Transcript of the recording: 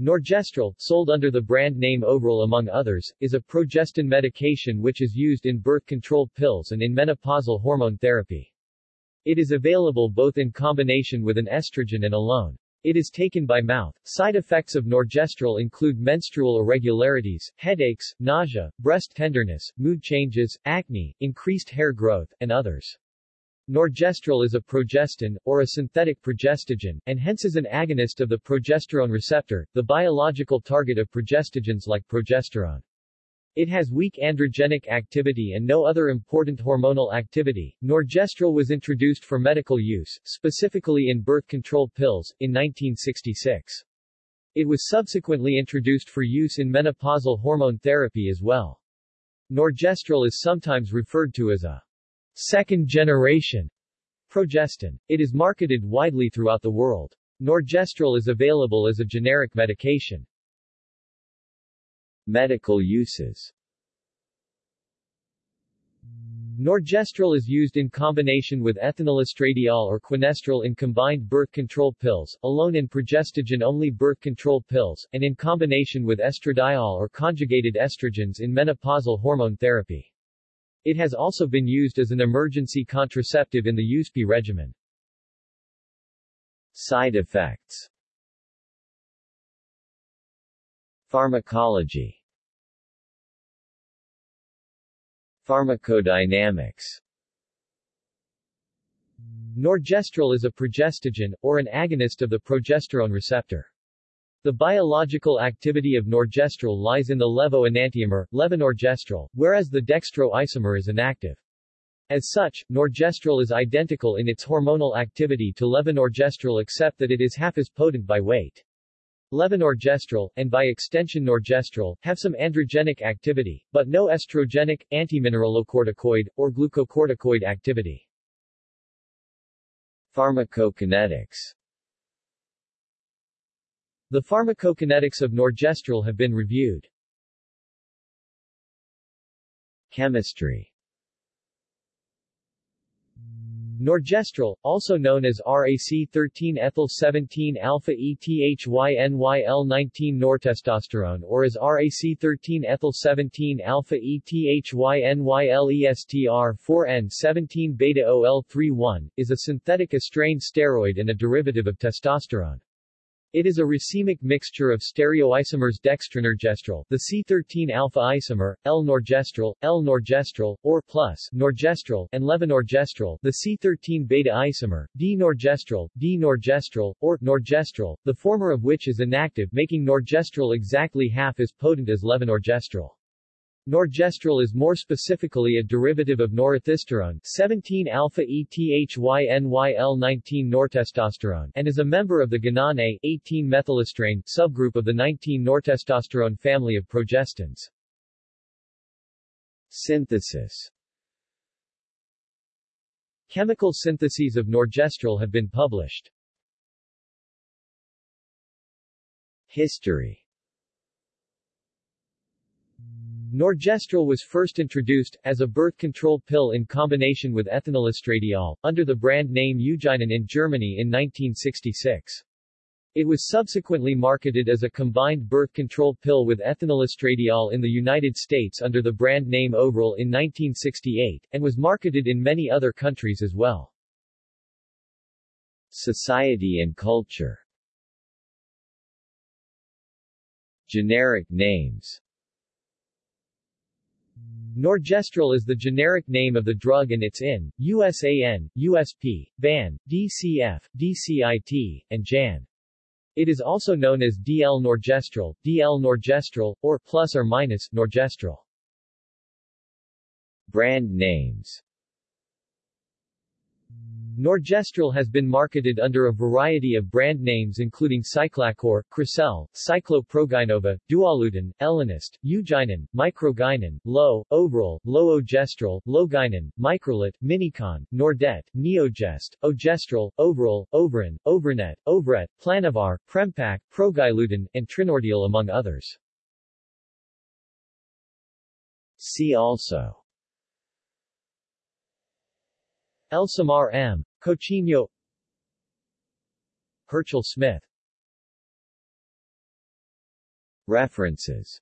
Norgestrel, sold under the brand name Ovral among others, is a progestin medication which is used in birth control pills and in menopausal hormone therapy. It is available both in combination with an estrogen and alone. It is taken by mouth. Side effects of Norgestrel include menstrual irregularities, headaches, nausea, breast tenderness, mood changes, acne, increased hair growth, and others. Norgestrel is a progestin, or a synthetic progestogen, and hence is an agonist of the progesterone receptor, the biological target of progestogens like progesterone. It has weak androgenic activity and no other important hormonal activity. Norgestrel was introduced for medical use, specifically in birth control pills, in 1966. It was subsequently introduced for use in menopausal hormone therapy as well. Norgestrel is sometimes referred to as a second generation progestin. It is marketed widely throughout the world. Norgestrel is available as a generic medication. Medical uses Norgestrel is used in combination with ethinylestradiol or quinestrel in combined birth control pills, alone in progestogen-only birth control pills, and in combination with estradiol or conjugated estrogens in menopausal hormone therapy. It has also been used as an emergency contraceptive in the Yuzpe regimen. Side effects Pharmacology Pharmacodynamics Norgestrel is a progestogen, or an agonist of the progesterone receptor. The biological activity of norgestrel lies in the levo-enantiomer, levonorgestrel, whereas the dextro-isomer is inactive. As such, norgestrel is identical in its hormonal activity to levonorgestrel except that it is half as potent by weight. Levonorgestrel, and by extension norgestrel, have some androgenic activity, but no estrogenic, antimineralocorticoid, or glucocorticoid activity. Pharmacokinetics The pharmacokinetics of norgestrel have been reviewed. Chemistry Norgestrel, also known as RAC13-ethyl-17-alpha-ETHYNYL-19 nortestosterone or as RAC13-ethyl-17-alpha-ETHYNYL-ESTR-4N17-beta-OL31, is a synthetic estrane steroid and a derivative of testosterone. It is a racemic mixture of stereoisomers dextronorgestrel, the C13-alpha isomer, L-norgestrel, L-norgestrel, or plus norgestrel, and levonorgestrel, the C13-beta isomer, D-norgestrel, D-norgestrel, or norgestrel, the former of which is inactive making norgestrel exactly half as potent as levonorgestrel. Norgestrel is more specifically a derivative of norethisterone 17-alpha-ETHYNYL-19 nortestosterone and is a member of the gonane 18-methylestrane subgroup of the 19-nortestosterone family of progestins. Synthesis Chemical syntheses of norgestrel have been published. History Norgestrel was first introduced, as a birth control pill in combination with ethinylestradiol, under the brand name Eugynon in Germany in 1966. It was subsequently marketed as a combined birth control pill with ethinylestradiol in the United States under the brand name Ovral in 1968, and was marketed in many other countries as well. Society and culture Generic names Norgestrel is the generic name of the drug and its IN, USAN, USP, BAN, DCF, DCIT, and JAN. It is also known as DL Norgestrel, DL Norgestrel, or plus or minus Norgestrel. Brand names Norgestrel has been marketed under a variety of brand names including Cyclacur, Cresel, Cycloprogynova, Duoluton, Elinist, Eugynon, Microgynon, Low, Ovral, Loogestrel, Logynon, Microlut, Minicon, Nordet, Neogest, Ogestrel, Ovral, Ovran, Ovranette, Ovrette, Planovar, Prempak, Progyluton, and Trinordiol among others. See also Alsamar M. Cochino Herchel Smith References